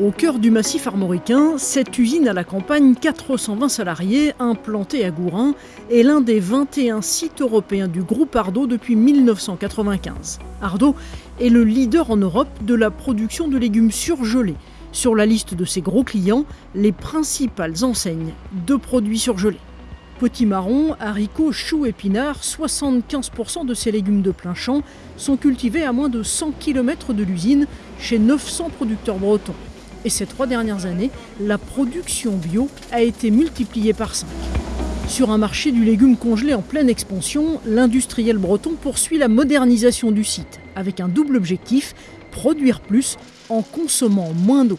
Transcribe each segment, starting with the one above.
Au cœur du massif armoricain, cette usine à la campagne, 420 salariés, implantée à Gourin, est l'un des 21 sites européens du groupe Ardo depuis 1995. Ardo est le leader en Europe de la production de légumes surgelés. Sur la liste de ses gros clients, les principales enseignes de produits surgelés. Potimarron, haricots, choux, épinards, 75% de ces légumes de plein champ sont cultivés à moins de 100 km de l'usine chez 900 producteurs bretons. Et ces trois dernières années, la production bio a été multipliée par 5. Sur un marché du légume congelé en pleine expansion, l'industriel breton poursuit la modernisation du site, avec un double objectif, produire plus en consommant moins d'eau.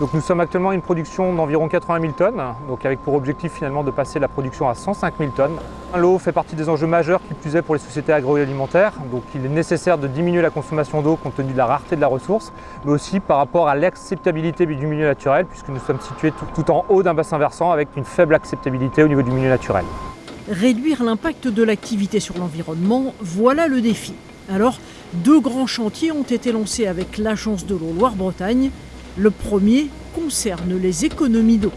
Donc nous sommes actuellement à une production d'environ 80 000 tonnes, donc avec pour objectif finalement de passer la production à 105 000 tonnes. L'eau fait partie des enjeux majeurs qui plus est pour les sociétés agroalimentaires, donc il est nécessaire de diminuer la consommation d'eau compte tenu de la rareté de la ressource, mais aussi par rapport à l'acceptabilité du milieu naturel, puisque nous sommes situés tout, tout en haut d'un bassin versant avec une faible acceptabilité au niveau du milieu naturel. Réduire l'impact de l'activité sur l'environnement, voilà le défi. Alors, deux grands chantiers ont été lancés avec l'Agence de l'eau Loire-Bretagne le premier concerne les économies d'eau.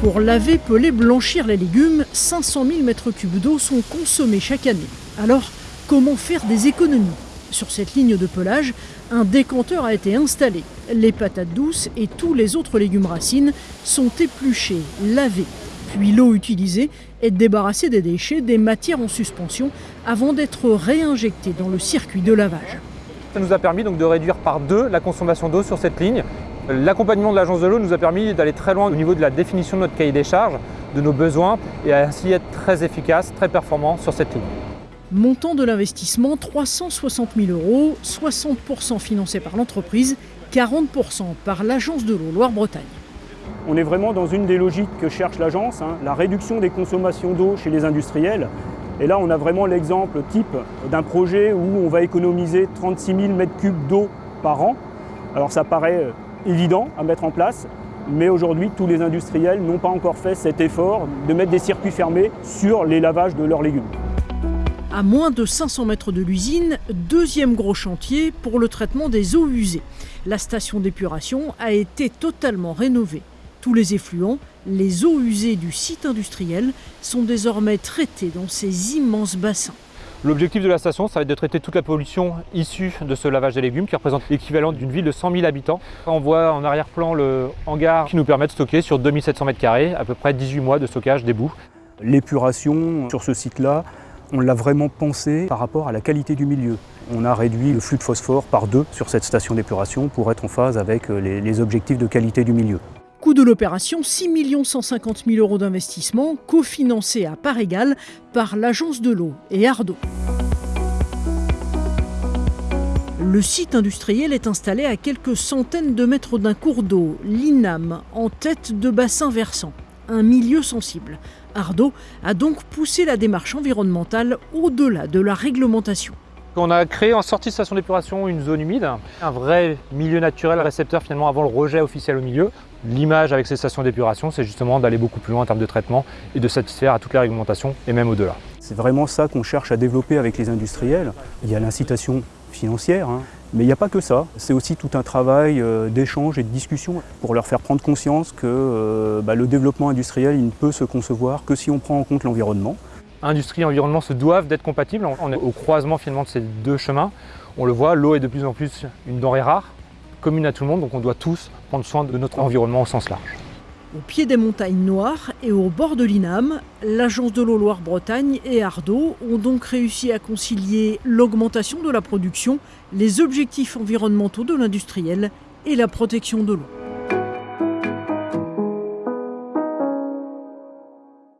Pour laver, peler, blanchir les légumes, 500 000 m3 d'eau sont consommés chaque année. Alors, comment faire des économies? Sur cette ligne de pelage, un décanteur a été installé. Les patates douces et tous les autres légumes racines sont épluchés, lavés, puis l'eau utilisée est débarrassée des déchets, des matières en suspension, avant d'être réinjectée dans le circuit de lavage. Ça nous a permis donc de réduire par deux la consommation d'eau sur cette ligne. L'accompagnement de l'agence de l'eau nous a permis d'aller très loin au niveau de la définition de notre cahier des charges, de nos besoins, et ainsi être très efficace, très performant sur cette ligne. Montant de l'investissement 360 000 euros, 60% financé par l'entreprise, 40% par l'agence de l'eau Loire-Bretagne. On est vraiment dans une des logiques que cherche l'agence, hein, la réduction des consommations d'eau chez les industriels. Et là, on a vraiment l'exemple type d'un projet où on va économiser 36 000 m3 d'eau par an. Alors ça paraît euh, évident à mettre en place, mais aujourd'hui, tous les industriels n'ont pas encore fait cet effort de mettre des circuits fermés sur les lavages de leurs légumes. À moins de 500 mètres de l'usine, deuxième gros chantier pour le traitement des eaux usées. La station d'épuration a été totalement rénovée. Tous les effluents, les eaux usées du site industriel sont désormais traités dans ces immenses bassins. L'objectif de la station, ça va être de traiter toute la pollution issue de ce lavage des légumes qui représente l'équivalent d'une ville de 100 000 habitants. On voit en arrière-plan le hangar qui nous permet de stocker sur 2700 m2 à peu près 18 mois de stockage des boues. L'épuration sur ce site-là, on l'a vraiment pensé par rapport à la qualité du milieu. On a réduit le flux de phosphore par deux sur cette station d'épuration pour être en phase avec les, les objectifs de qualité du milieu. Coût de l'opération 6 150 000 euros d'investissement, cofinancé à part égale par l'Agence de l'eau et Ardo. Le site industriel est installé à quelques centaines de mètres d'un cours d'eau, l'INAM, en tête de bassin versant, un milieu sensible. Ardo a donc poussé la démarche environnementale au-delà de la réglementation. On a créé en sortie de station d'épuration une zone humide, un vrai milieu naturel récepteur finalement avant le rejet officiel au milieu. L'image avec ces stations d'épuration, c'est justement d'aller beaucoup plus loin en termes de traitement et de satisfaire à toutes les réglementations et même au-delà. C'est vraiment ça qu'on cherche à développer avec les industriels. Il y a l'incitation financière, hein. mais il n'y a pas que ça. C'est aussi tout un travail euh, d'échange et de discussion pour leur faire prendre conscience que euh, bah, le développement industriel ne peut se concevoir que si on prend en compte l'environnement industrie et environnement se doivent d'être compatibles. On est au croisement finalement de ces deux chemins. On le voit, l'eau est de plus en plus une denrée rare, commune à tout le monde, donc on doit tous prendre soin de notre environnement au sens large. Au pied des montagnes noires et au bord de l'INAM, l'agence de l'eau Loire-Bretagne et Ardo ont donc réussi à concilier l'augmentation de la production, les objectifs environnementaux de l'industriel et la protection de l'eau.